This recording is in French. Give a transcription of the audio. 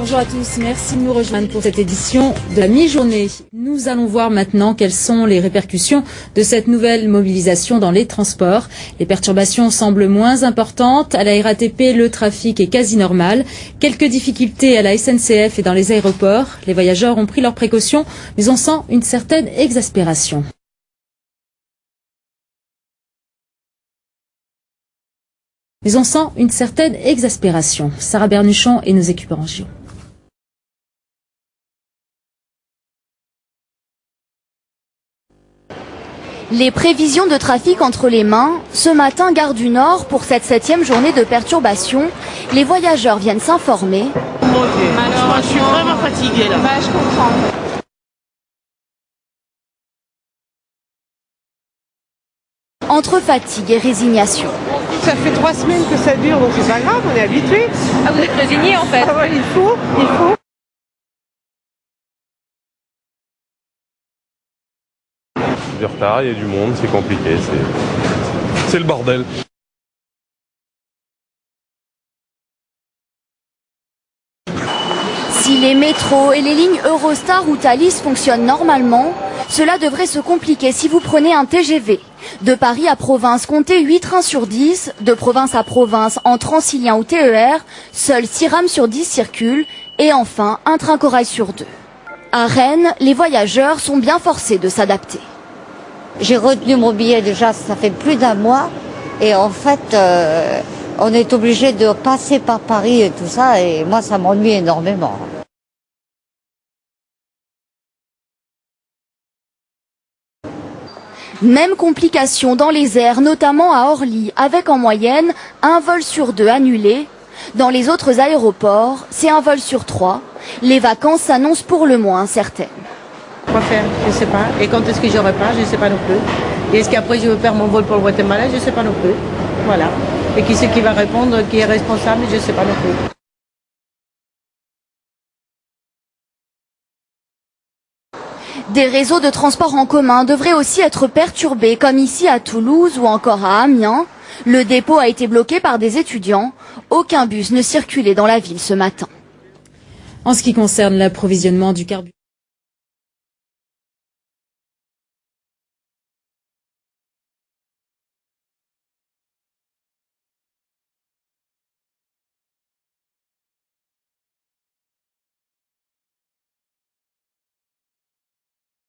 Bonjour à tous, merci de nous rejoindre pour cette édition de la mi-journée. Nous allons voir maintenant quelles sont les répercussions de cette nouvelle mobilisation dans les transports. Les perturbations semblent moins importantes. À la RATP, le trafic est quasi normal. Quelques difficultés à la SNCF et dans les aéroports. Les voyageurs ont pris leurs précautions, mais on sent une certaine exaspération. Mais on sent une certaine exaspération. Sarah Bernuchon et nos équipages. Les prévisions de trafic entre les mains, ce matin, gare du Nord, pour cette septième journée de perturbation, les voyageurs viennent s'informer. je suis vraiment fatiguée là. Bah, je comprends. Entre fatigue et résignation. Ça fait trois semaines que ça dure, donc c'est pas grave, on est habitué. Ah, vous êtes résigné en fait Ah ouais, il faut, il faut. Il y a du monde, c'est compliqué, c'est c'est le bordel. Si les métros et les lignes Eurostar ou Thalys fonctionnent normalement, cela devrait se compliquer si vous prenez un TGV. De Paris à province, comptez 8 trains sur 10. De province à province, en Transilien ou TER, seuls 6 rames sur 10 circulent. Et enfin, un train corail sur 2. À Rennes, les voyageurs sont bien forcés de s'adapter. J'ai retenu mon billet déjà, ça fait plus d'un mois. Et en fait, euh, on est obligé de passer par Paris et tout ça. Et moi, ça m'ennuie énormément. Même complication dans les airs, notamment à Orly, avec en moyenne un vol sur deux annulé. Dans les autres aéroports, c'est un vol sur trois. Les vacances s'annoncent pour le moins incertaines. Quoi faire Je ne sais pas. Et quand est-ce que j'aurai pas Je ne sais pas non plus. Et est-ce qu'après je veux faire mon vol pour le Guatemala Je ne sais pas non plus. Voilà. Et qui c'est qui va répondre, qui est responsable Je ne sais pas non plus. Des réseaux de transport en commun devraient aussi être perturbés, comme ici à Toulouse ou encore à Amiens. Le dépôt a été bloqué par des étudiants. Aucun bus ne circulait dans la ville ce matin. En ce qui concerne l'approvisionnement du carburant,